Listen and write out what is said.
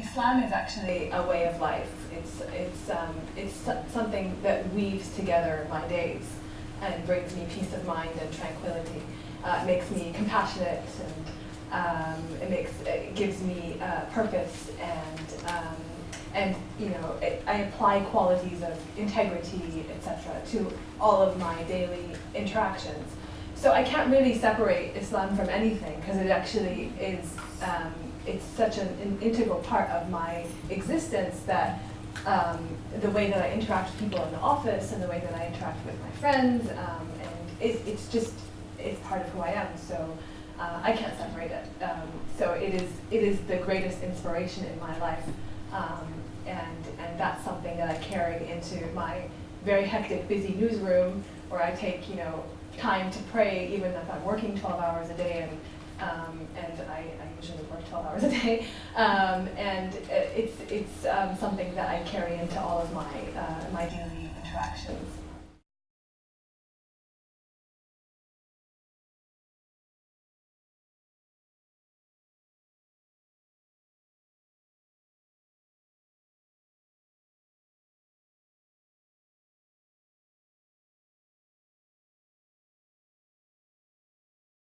Islam is actually a way of life. It's, it's, um, it's something that weaves together my days and brings me peace of mind and tranquility. Uh, it makes me compassionate and um, it makes it gives me uh, purpose and um, and you know it, I apply qualities of integrity etc to all of my daily interactions. So I can't really separate Islam from anything because it actually is um, it's such an, an, integral part of my existence that um, the way that I interact with people in the office and the way that I interact with my friends um, and it, it's just it's part of who I am. So uh, I can't separate it. Um, so it is it is the greatest inspiration in my life, um, and and that's something that I carry into my very hectic, busy newsroom where I take you know time to pray, even if I'm working 12 hours a day, and um, and I, I, usually work 12 hours a day, um, and it's it's um, something that I carry into all of my uh, my daily interactions.